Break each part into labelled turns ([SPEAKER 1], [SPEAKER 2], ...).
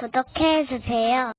[SPEAKER 1] 구독해주세요.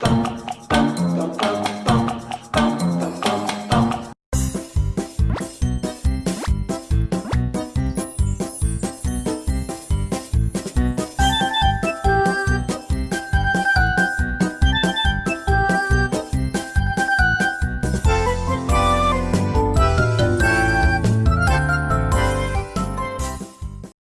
[SPEAKER 1] Bye.